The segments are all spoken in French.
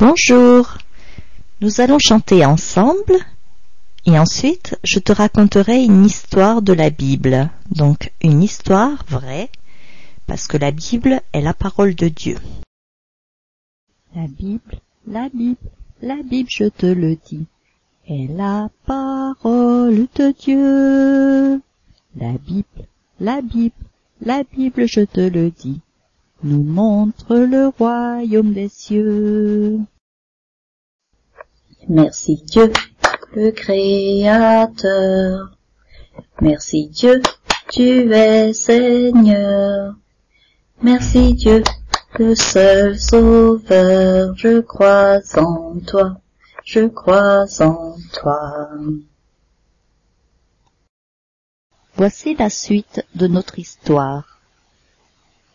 Bonjour. Nous allons chanter ensemble et ensuite je te raconterai une histoire de la Bible. Donc une histoire vraie parce que la Bible est la parole de Dieu. La Bible, la Bible, la Bible, je te le dis, est la parole de Dieu. La Bible, la Bible, la Bible, je te le dis, nous montre le royaume des cieux. Merci Dieu, le Créateur. Merci Dieu, tu es Seigneur. Merci Dieu, le seul Sauveur, je crois en toi, je crois en toi. Voici la suite de notre histoire.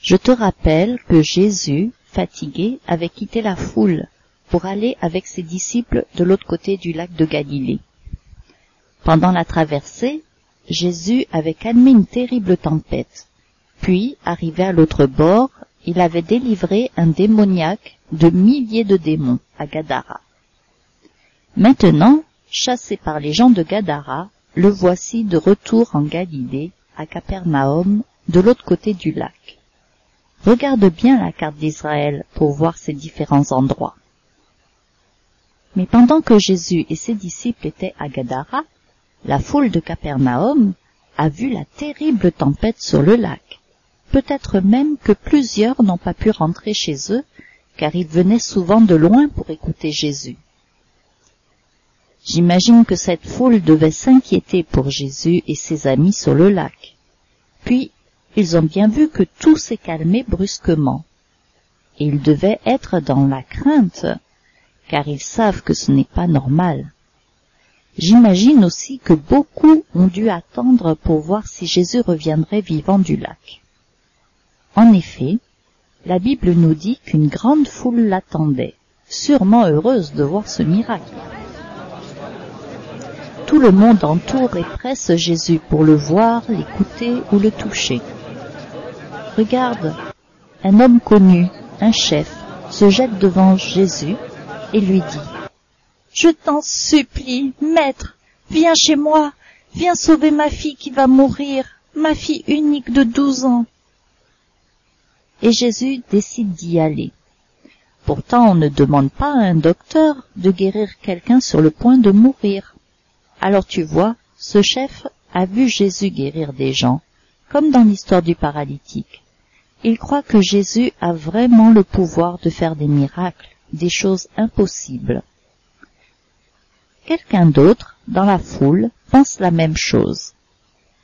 Je te rappelle que Jésus, fatigué, avait quitté la foule pour aller avec ses disciples de l'autre côté du lac de Galilée. Pendant la traversée, Jésus avait calmé une terrible tempête. Puis, arrivé à l'autre bord, il avait délivré un démoniaque de milliers de démons à Gadara. Maintenant, chassé par les gens de Gadara, le voici de retour en Galilée, à Capernaum, de l'autre côté du lac. Regarde bien la carte d'Israël pour voir ces différents endroits. Mais pendant que Jésus et ses disciples étaient à Gadara, la foule de Capernaum a vu la terrible tempête sur le lac. Peut-être même que plusieurs n'ont pas pu rentrer chez eux, car ils venaient souvent de loin pour écouter Jésus. J'imagine que cette foule devait s'inquiéter pour Jésus et ses amis sur le lac. Puis, ils ont bien vu que tout s'est calmé brusquement. Et ils devaient être dans la crainte, car ils savent que ce n'est pas normal. J'imagine aussi que beaucoup ont dû attendre pour voir si Jésus reviendrait vivant du lac. En effet, la Bible nous dit qu'une grande foule l'attendait, sûrement heureuse de voir ce miracle. Tout le monde entoure et presse Jésus pour le voir, l'écouter ou le toucher. Regarde, un homme connu, un chef, se jette devant Jésus et lui dit Je t'en supplie, maître, viens chez moi, viens sauver ma fille qui va mourir, ma fille unique de douze ans. Et Jésus décide d'y aller. Pourtant, on ne demande pas à un docteur de guérir quelqu'un sur le point de mourir. Alors tu vois, ce chef a vu Jésus guérir des gens, comme dans l'histoire du paralytique. Il croit que Jésus a vraiment le pouvoir de faire des miracles, des choses impossibles. Quelqu'un d'autre, dans la foule, pense la même chose.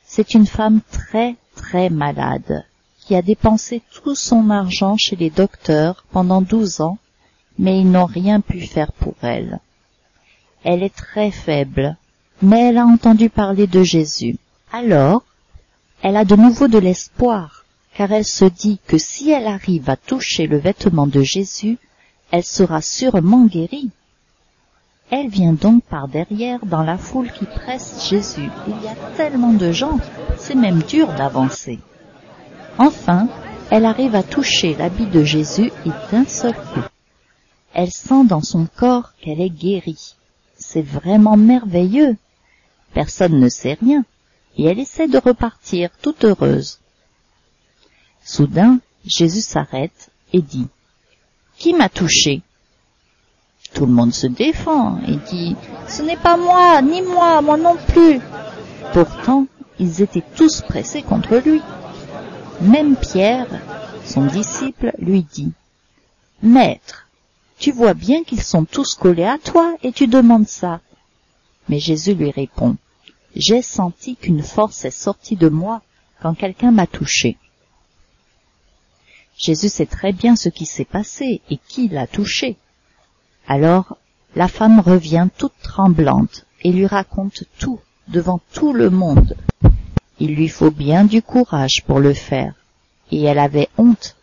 C'est une femme très très malade, qui a dépensé tout son argent chez les docteurs pendant douze ans, mais ils n'ont rien pu faire pour elle. Elle est très faible, mais elle a entendu parler de Jésus. Alors, elle a de nouveau de l'espoir, car elle se dit que si elle arrive à toucher le vêtement de Jésus, elle sera sûrement guérie. Elle vient donc par derrière dans la foule qui presse Jésus. Il y a tellement de gens, c'est même dur d'avancer. Enfin, elle arrive à toucher l'habit de Jésus et d'un seul coup. Elle sent dans son corps qu'elle est guérie. C'est vraiment merveilleux. Personne ne sait rien, et elle essaie de repartir toute heureuse. Soudain, Jésus s'arrête et dit Qui m'a touché? Tout le monde se défend et dit Ce n'est pas moi, ni moi, moi non plus. Pourtant, ils étaient tous pressés contre lui. Même Pierre, son disciple, lui dit Maître, tu vois bien qu'ils sont tous collés à toi et tu demandes ça. Mais Jésus lui répond J'ai senti qu'une force est sortie de moi quand quelqu'un m'a touché. Jésus sait très bien ce qui s'est passé et qui l'a touché. Alors la femme revient toute tremblante et lui raconte tout devant tout le monde. Il lui faut bien du courage pour le faire, et elle avait honte,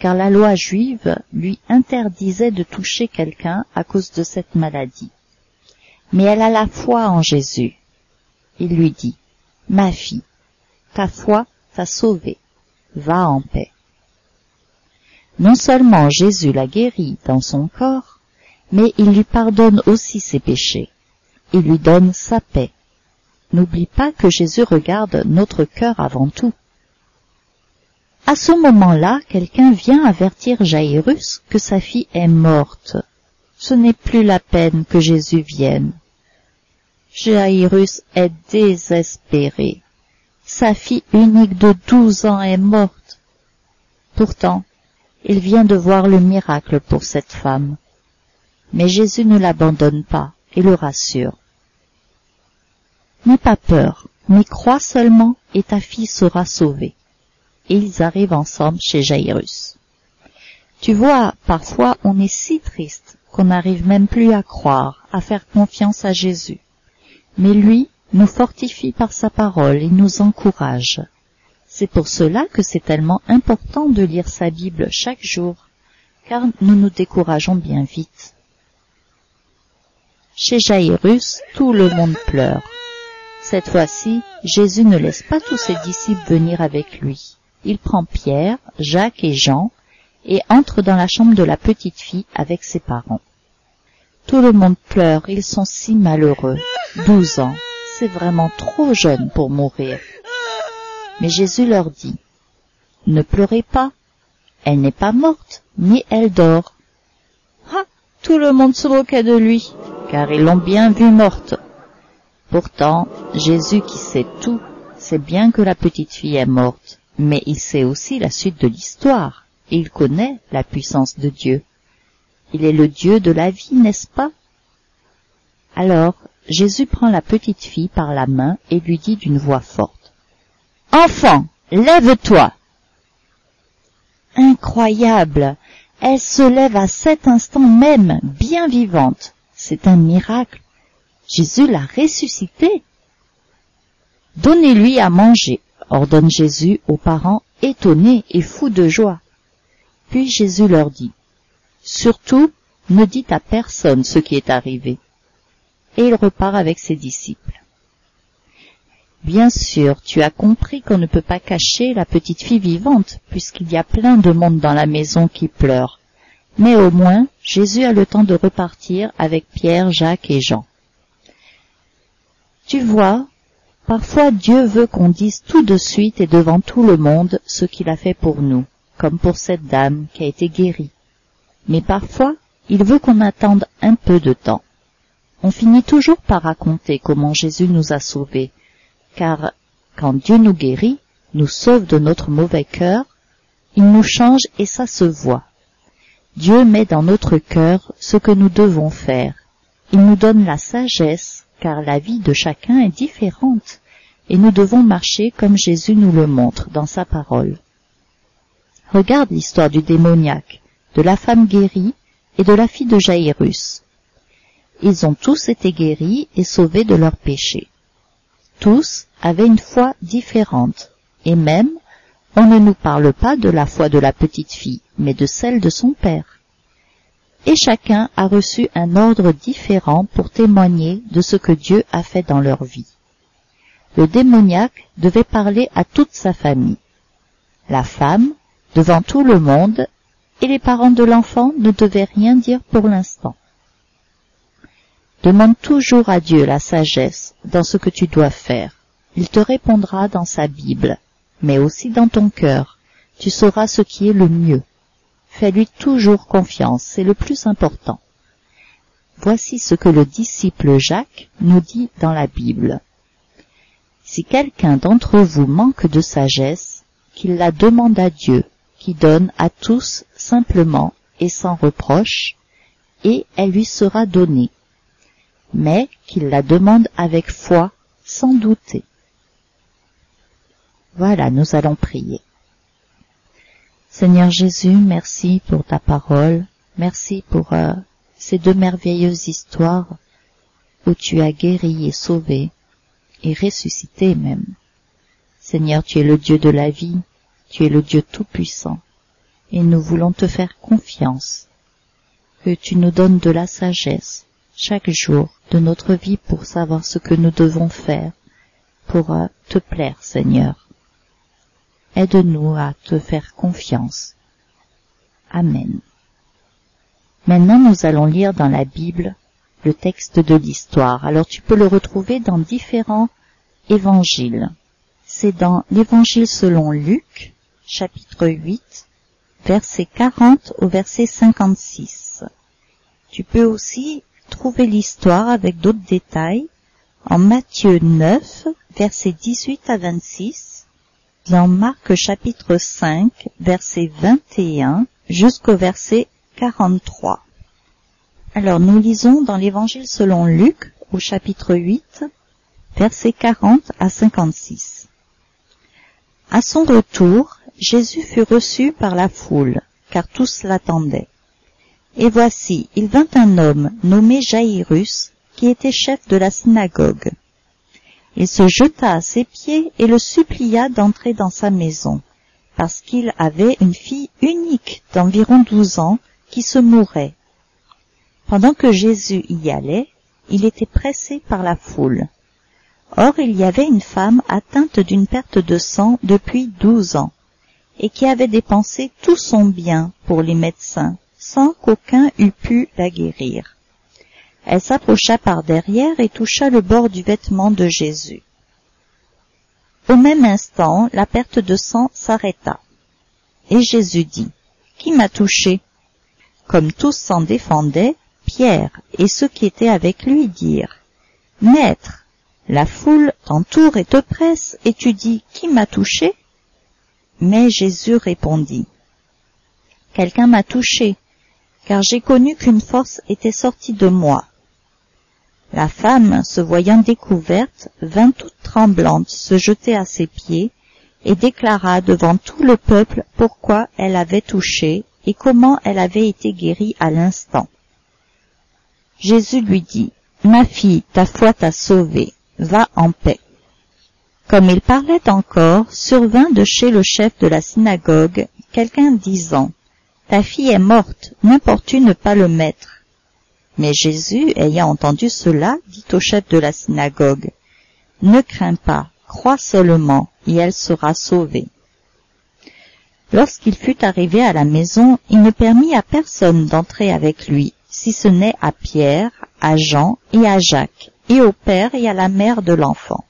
car la loi juive lui interdisait de toucher quelqu'un à cause de cette maladie. Mais elle a la foi en Jésus. Il lui dit, Ma fille, ta foi t'a sauvée, va en paix. Non seulement Jésus l'a guérie dans son corps, mais il lui pardonne aussi ses péchés. Il lui donne sa paix. N'oublie pas que Jésus regarde notre cœur avant tout. À ce moment-là, quelqu'un vient avertir Jairus que sa fille est morte. Ce n'est plus la peine que Jésus vienne. Jairus est désespéré. Sa fille unique de douze ans est morte. Pourtant, il vient de voir le miracle pour cette femme. Mais Jésus ne l'abandonne pas et le rassure. N'aie pas peur, mais crois seulement et ta fille sera sauvée. Et ils arrivent ensemble chez Jairus. Tu vois, parfois on est si triste qu'on n'arrive même plus à croire, à faire confiance à Jésus. Mais lui nous fortifie par sa parole et nous encourage. C'est pour cela que c'est tellement important de lire sa Bible chaque jour, car nous nous décourageons bien vite. Chez Jairus, tout le monde pleure. Cette fois-ci, Jésus ne laisse pas tous ses disciples venir avec lui. Il prend Pierre, Jacques et Jean et entre dans la chambre de la petite fille avec ses parents. Tout le monde pleure, ils sont si malheureux. Douze ans, c'est vraiment trop jeune pour mourir. Mais Jésus leur dit, Ne pleurez pas, elle n'est pas morte, mais elle dort. Ah, tout le monde se moquait de lui, car ils l'ont bien vue morte. Pourtant, Jésus qui sait tout, sait bien que la petite fille est morte, mais il sait aussi la suite de l'histoire, il connaît la puissance de Dieu. Il est le Dieu de la vie, n'est-ce pas? Alors, Jésus prend la petite fille par la main et lui dit d'une voix forte, Enfant, lève-toi. Incroyable. Elle se lève à cet instant même, bien vivante. C'est un miracle. Jésus l'a ressuscité. Donnez-lui à manger, ordonne Jésus aux parents étonnés et fous de joie. Puis Jésus leur dit, Surtout, ne dites à personne ce qui est arrivé. Et il repart avec ses disciples. Bien sûr, tu as compris qu'on ne peut pas cacher la petite fille vivante, puisqu'il y a plein de monde dans la maison qui pleure. Mais au moins, Jésus a le temps de repartir avec Pierre, Jacques et Jean. Tu vois, parfois Dieu veut qu'on dise tout de suite et devant tout le monde ce qu'il a fait pour nous, comme pour cette dame qui a été guérie. Mais parfois, il veut qu'on attende un peu de temps. On finit toujours par raconter comment Jésus nous a sauvés, car quand Dieu nous guérit, nous sauve de notre mauvais cœur, il nous change et ça se voit. Dieu met dans notre cœur ce que nous devons faire. Il nous donne la sagesse, car la vie de chacun est différente, et nous devons marcher comme Jésus nous le montre dans sa parole. Regarde l'histoire du démoniaque, de la femme guérie et de la fille de Jairus. Ils ont tous été guéris et sauvés de leurs péchés. Tous avaient une foi différente, et même on ne nous parle pas de la foi de la petite fille, mais de celle de son père. Et chacun a reçu un ordre différent pour témoigner de ce que Dieu a fait dans leur vie. Le démoniaque devait parler à toute sa famille. La femme, devant tout le monde, et les parents de l'enfant ne devaient rien dire pour l'instant. Demande toujours à Dieu la sagesse dans ce que tu dois faire. Il te répondra dans sa Bible, mais aussi dans ton cœur. Tu sauras ce qui est le mieux. Fais-lui toujours confiance, c'est le plus important. Voici ce que le disciple Jacques nous dit dans la Bible. Si quelqu'un d'entre vous manque de sagesse, qu'il la demande à Dieu, qui donne à tous simplement et sans reproche, et elle lui sera donnée, mais qu'il la demande avec foi, sans douter. Voilà, nous allons prier. Seigneur Jésus, merci pour ta parole, merci pour euh, ces deux merveilleuses histoires où tu as guéri et sauvé et ressuscité même. Seigneur, tu es le Dieu de la vie, tu es le Dieu tout-puissant, et nous voulons te faire confiance, que tu nous donnes de la sagesse chaque jour de notre vie pour savoir ce que nous devons faire pour euh, te plaire, Seigneur. Aide-nous à te faire confiance. Amen. Maintenant, nous allons lire dans la Bible le texte de l'histoire. Alors, tu peux le retrouver dans différents évangiles. C'est dans l'évangile selon Luc, chapitre 8, verset 40 au verset 56. Tu peux aussi trouver l'histoire avec d'autres détails en Matthieu 9, verset 18 à 26, dans Marc chapitre 5, verset 21 jusqu'au verset 43. Alors nous lisons dans l'évangile selon Luc au chapitre 8, verset 40 à 56. À son retour, Jésus fut reçu par la foule, car tous l'attendaient. Et voici, il vint un homme nommé Jairus, qui était chef de la synagogue. Il se jeta à ses pieds et le supplia d'entrer dans sa maison, parce qu'il avait une fille unique d'environ douze ans qui se mourait. Pendant que Jésus y allait, il était pressé par la foule. Or il y avait une femme atteinte d'une perte de sang depuis douze ans, et qui avait dépensé tout son bien pour les médecins, sans qu'aucun eût pu la guérir. Elle s'approcha par derrière et toucha le bord du vêtement de Jésus. Au même instant, la perte de sang s'arrêta. Et Jésus dit, Qui m'a touché? Comme tous s'en défendaient, Pierre et ceux qui étaient avec lui dirent, Maître, la foule t'entoure et te presse, et tu dis, Qui m'a touché? Mais Jésus répondit, Quelqu'un m'a touché, car j'ai connu qu'une force était sortie de moi. La femme, se voyant découverte, vint toute tremblante se jeter à ses pieds, et déclara devant tout le peuple pourquoi elle avait touché et comment elle avait été guérie à l'instant. Jésus lui dit, Ma fille, ta foi t'a sauvée, va en paix. Comme il parlait encore, survint de chez le chef de la synagogue quelqu'un disant, Ta fille est morte, n'importune pas le maître. Mais Jésus, ayant entendu cela, dit au chef de la synagogue, Ne crains pas, crois seulement, et elle sera sauvée. Lorsqu'il fut arrivé à la maison, il ne permit à personne d'entrer avec lui, si ce n'est à Pierre, à Jean et à Jacques, et au père et à la mère de l'enfant.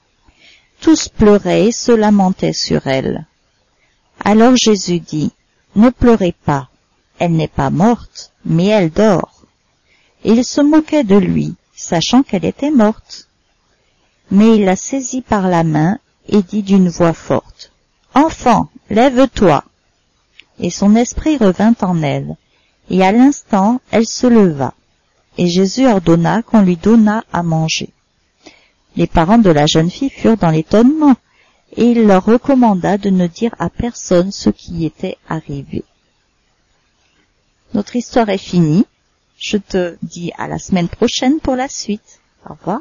Tous pleuraient et se lamentaient sur elle. Alors Jésus dit, Ne pleurez pas, elle n'est pas morte, mais elle dort et il se moquait de lui, sachant qu'elle était morte. Mais il la saisit par la main et dit d'une voix forte, Enfant, lève-toi. Et son esprit revint en elle, et à l'instant elle se leva, et Jésus ordonna qu'on lui donnât à manger. Les parents de la jeune fille furent dans l'étonnement, et il leur recommanda de ne dire à personne ce qui était arrivé. Notre histoire est finie. Je te dis à la semaine prochaine pour la suite. Au revoir.